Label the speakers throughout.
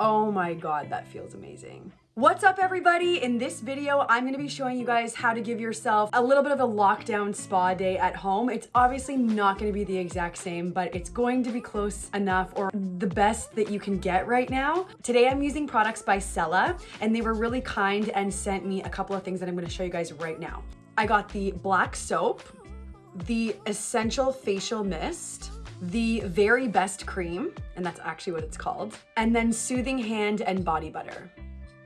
Speaker 1: Oh my god, that feels amazing. What's up everybody? In this video, I'm gonna be showing you guys how to give yourself a little bit of a lockdown spa day at home. It's obviously not gonna be the exact same, but it's going to be close enough or the best that you can get right now. Today, I'm using products by Sella, and they were really kind and sent me a couple of things that I'm gonna show you guys right now. I got the black soap, the essential facial mist, the very best cream, and that's actually what it's called, and then soothing hand and body butter.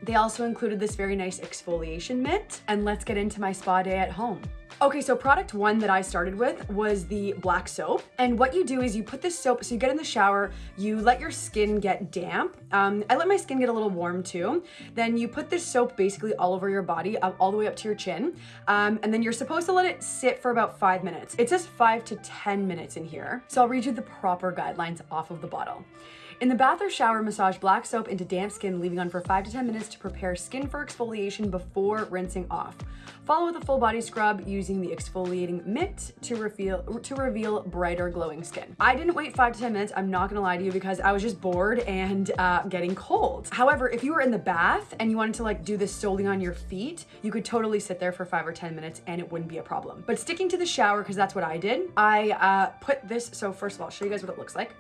Speaker 1: They also included this very nice exfoliation mitt, and let's get into my spa day at home. Okay, so product one that I started with was the black soap. And what you do is you put this soap, so you get in the shower, you let your skin get damp. Um, I let my skin get a little warm too. Then you put this soap basically all over your body, all the way up to your chin. Um, and then you're supposed to let it sit for about five minutes. It says five to 10 minutes in here. So I'll read you the proper guidelines off of the bottle. In the bath or shower, massage black soap into damp skin, leaving on for 5 to 10 minutes to prepare skin for exfoliation before rinsing off. Follow with a full body scrub using the exfoliating mitt to reveal, to reveal brighter glowing skin. I didn't wait 5 to 10 minutes, I'm not gonna lie to you, because I was just bored and uh, getting cold. However, if you were in the bath and you wanted to like do this solely on your feet, you could totally sit there for 5 or 10 minutes and it wouldn't be a problem. But sticking to the shower, because that's what I did, I uh, put this, so first of all, I'll show you guys what it looks like.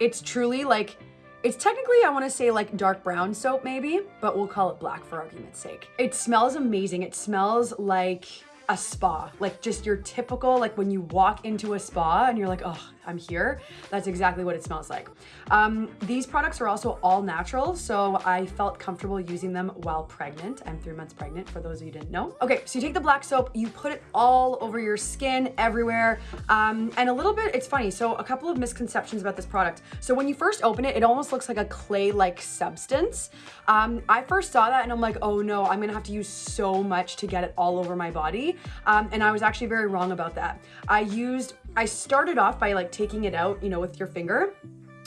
Speaker 1: It's truly like it's technically, I wanna say like dark brown soap maybe, but we'll call it black for argument's sake. It smells amazing. It smells like a spa, like just your typical, like when you walk into a spa and you're like, oh, I'm here. That's exactly what it smells like. Um, these products are also all natural, so I felt comfortable using them while pregnant. I'm three months pregnant, for those of you didn't know. Okay, so you take the black soap, you put it all over your skin, everywhere, um, and a little bit, it's funny, so a couple of misconceptions about this product. So when you first open it, it almost looks like a clay-like substance. Um, I first saw that and I'm like, oh no, I'm gonna have to use so much to get it all over my body. Um, and I was actually very wrong about that. I used, I started off by like taking it out, you know, with your finger.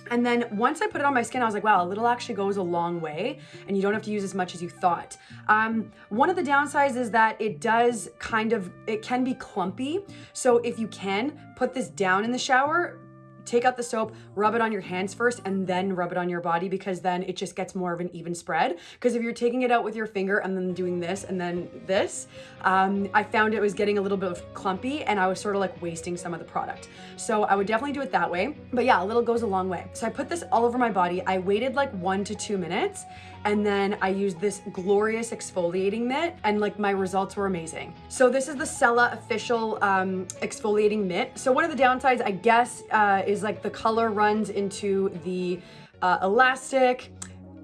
Speaker 1: And then once I put it on my skin, I was like, wow, a little actually goes a long way and you don't have to use as much as you thought. Um, one of the downsides is that it does kind of, it can be clumpy. So if you can, put this down in the shower, take out the soap, rub it on your hands first, and then rub it on your body because then it just gets more of an even spread. Because if you're taking it out with your finger and then doing this and then this, um, I found it was getting a little bit of clumpy and I was sort of like wasting some of the product. So I would definitely do it that way. But yeah, a little goes a long way. So I put this all over my body. I waited like one to two minutes and then I used this glorious exfoliating mitt and like my results were amazing. So this is the Sella official um, exfoliating mitt. So one of the downsides I guess uh, is like the color runs into the uh, elastic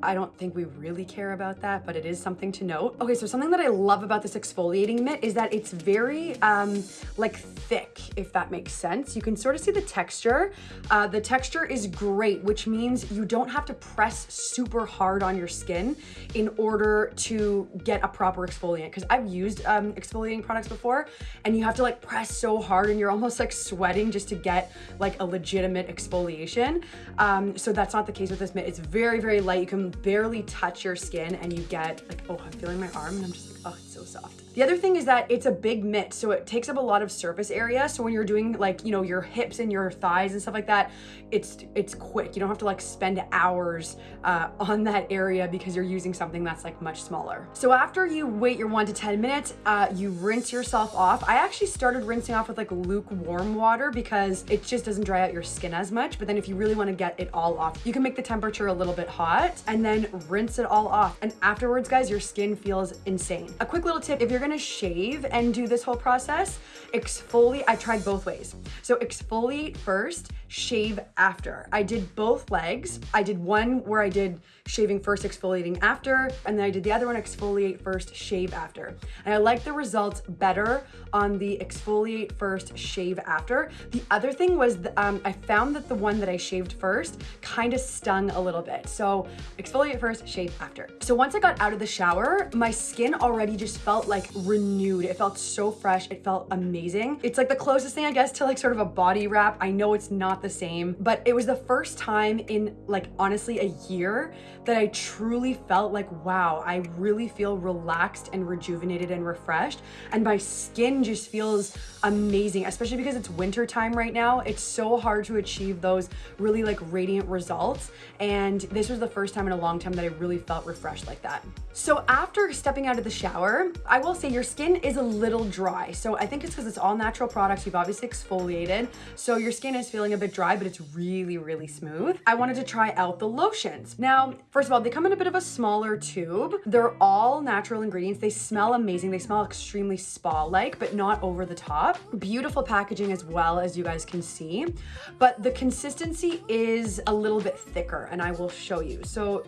Speaker 1: I don't think we really care about that, but it is something to note. Okay, so something that I love about this exfoliating mitt is that it's very um, like thick, if that makes sense. You can sort of see the texture. Uh, the texture is great, which means you don't have to press super hard on your skin in order to get a proper exfoliant. Because I've used um, exfoliating products before and you have to like press so hard and you're almost like sweating just to get like a legitimate exfoliation. Um, so that's not the case with this mitt. It's very, very light. You can barely touch your skin and you get like, oh, I'm feeling my arm and I'm just oh, it's so soft. The other thing is that it's a big mitt, so it takes up a lot of surface area. So when you're doing like, you know, your hips and your thighs and stuff like that, it's it's quick. You don't have to like spend hours uh, on that area because you're using something that's like much smaller. So after you wait your one to 10 minutes, uh, you rinse yourself off. I actually started rinsing off with like lukewarm water because it just doesn't dry out your skin as much. But then if you really want to get it all off, you can make the temperature a little bit hot and then rinse it all off. And afterwards, guys, your skin feels insane. A quick little tip, if you're gonna shave and do this whole process, exfoliate, I tried both ways. So exfoliate first, shave after. I did both legs. I did one where I did shaving first, exfoliating after, and then I did the other one, exfoliate first, shave after. And I like the results better on the exfoliate first, shave after. The other thing was the, um, I found that the one that I shaved first kind of stung a little bit. So exfoliate first, shave after. So once I got out of the shower, my skin already already just felt like renewed. It felt so fresh. It felt amazing. It's like the closest thing, I guess, to like sort of a body wrap. I know it's not the same, but it was the first time in like honestly a year that I truly felt like, wow, I really feel relaxed and rejuvenated and refreshed. And my skin just feels amazing, especially because it's winter time right now. It's so hard to achieve those really like radiant results. And this was the first time in a long time that I really felt refreshed like that. So after stepping out of the shower, I will say your skin is a little dry. So I think it's because it's all natural products. You've obviously exfoliated. So your skin is feeling a bit dry, but it's really, really smooth. I wanted to try out the lotions. Now, first of all, they come in a bit of a smaller tube. They're all natural ingredients. They smell amazing. They smell extremely spa-like, but not over the top. Beautiful packaging as well, as you guys can see. But the consistency is a little bit thicker, and I will show you. So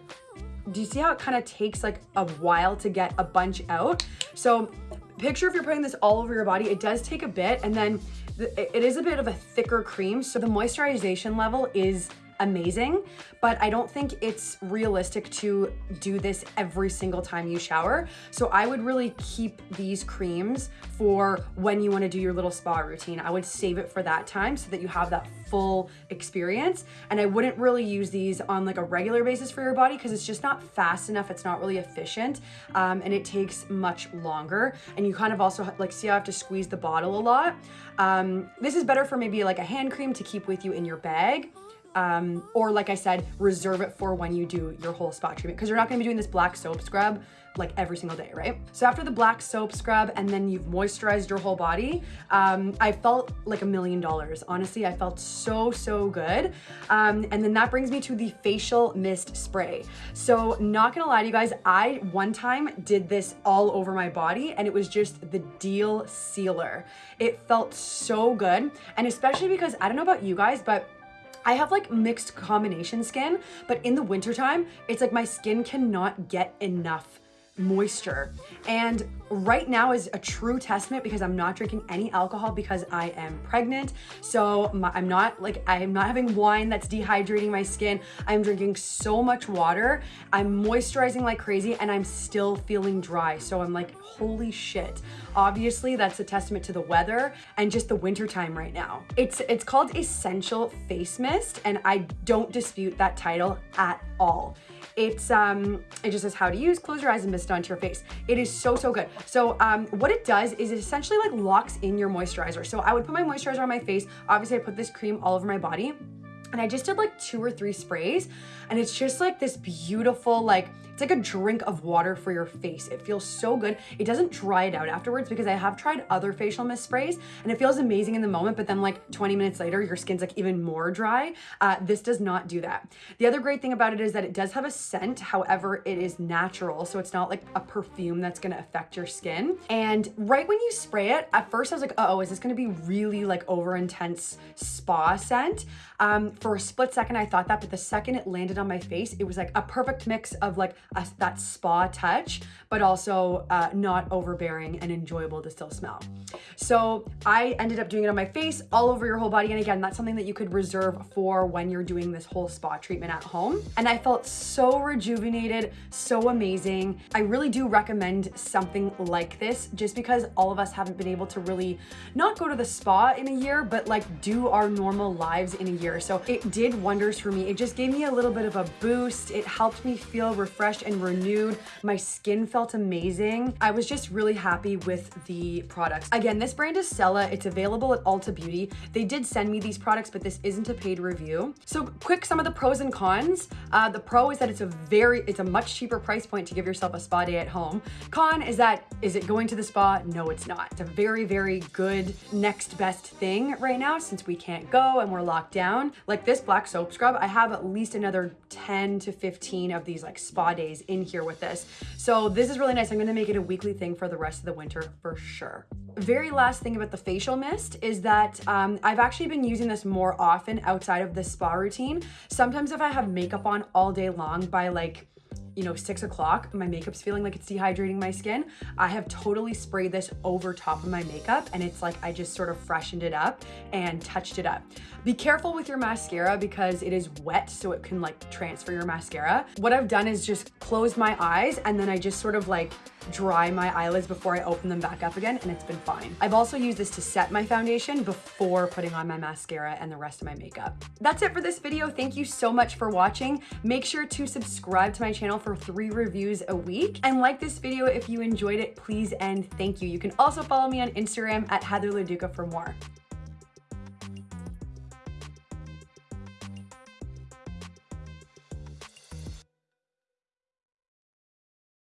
Speaker 1: do you see how it kind of takes like a while to get a bunch out? So picture if you're putting this all over your body, it does take a bit and then it is a bit of a thicker cream. So the moisturization level is amazing, but I don't think it's realistic to do this every single time you shower. So I would really keep these creams for when you wanna do your little spa routine. I would save it for that time so that you have that full experience. And I wouldn't really use these on like a regular basis for your body because it's just not fast enough. It's not really efficient um, and it takes much longer. And you kind of also like see I have to squeeze the bottle a lot. Um, this is better for maybe like a hand cream to keep with you in your bag um, or like I said, reserve it for when you do your whole spot treatment because you're not gonna be doing this black soap scrub like every single day, right? So after the black soap scrub and then you've moisturized your whole body, um, I felt like a million dollars. Honestly, I felt so, so good. Um, and then that brings me to the facial mist spray. So not gonna lie to you guys, I one time did this all over my body and it was just the deal sealer. It felt so good. And especially because I don't know about you guys, but I have like mixed combination skin, but in the wintertime, it's like my skin cannot get enough moisture. And right now is a true testament because I'm not drinking any alcohol because I am pregnant. So my, I'm not like, I'm not having wine that's dehydrating my skin. I'm drinking so much water. I'm moisturizing like crazy and I'm still feeling dry. So I'm like, holy shit. Obviously that's a testament to the weather and just the winter time right now. It's, it's called Essential Face Mist and I don't dispute that title at all. It's, um, it just says how to use, close your eyes and mist onto your face. It is so, so good. So um, what it does is it essentially like locks in your moisturizer. So I would put my moisturizer on my face. Obviously I put this cream all over my body and I just did like two or three sprays and it's just like this beautiful, like it's like a drink of water for your face. It feels so good. It doesn't dry it out afterwards because I have tried other facial mist sprays and it feels amazing in the moment, but then like 20 minutes later, your skin's like even more dry. Uh, this does not do that. The other great thing about it is that it does have a scent. However, it is natural. So it's not like a perfume that's gonna affect your skin. And right when you spray it, at first I was like, uh oh, is this gonna be really like over intense spa scent? Um, for a split second, I thought that, but the second it landed on my face, it was like a perfect mix of like a, that spa touch, but also uh, not overbearing and enjoyable to still smell. So I ended up doing it on my face, all over your whole body. And again, that's something that you could reserve for when you're doing this whole spa treatment at home. And I felt so rejuvenated, so amazing. I really do recommend something like this just because all of us haven't been able to really not go to the spa in a year, but like do our normal lives in a year. So it did wonders for me. It just gave me a little bit of a boost. It helped me feel refreshed and renewed. My skin felt amazing. I was just really happy with the products. Again, this brand is Sella. It's available at Ulta Beauty. They did send me these products, but this isn't a paid review. So quick, some of the pros and cons. Uh, the pro is that it's a very, it's a much cheaper price point to give yourself a spa day at home. Con is that, is it going to the spa? No, it's not. It's a very, very good next best thing right now since we can't go and we're locked down. Like this black soap scrub, I have at least another 10 to 15 of these like spa days in here with this. So this is really nice. I'm gonna make it a weekly thing for the rest of the winter for sure. Very last thing about the facial mist is that um, I've actually been using this more often outside of the spa routine. Sometimes if I have makeup on all day long by like you know, six o'clock, my makeup's feeling like it's dehydrating my skin, I have totally sprayed this over top of my makeup and it's like I just sort of freshened it up and touched it up. Be careful with your mascara because it is wet so it can like transfer your mascara. What I've done is just closed my eyes and then I just sort of like dry my eyelids before I open them back up again and it's been fine. I've also used this to set my foundation before putting on my mascara and the rest of my makeup. That's it for this video. Thank you so much for watching. Make sure to subscribe to my channel for three reviews a week and like this video if you enjoyed it, please and thank you. You can also follow me on Instagram at Heather Leduca for more.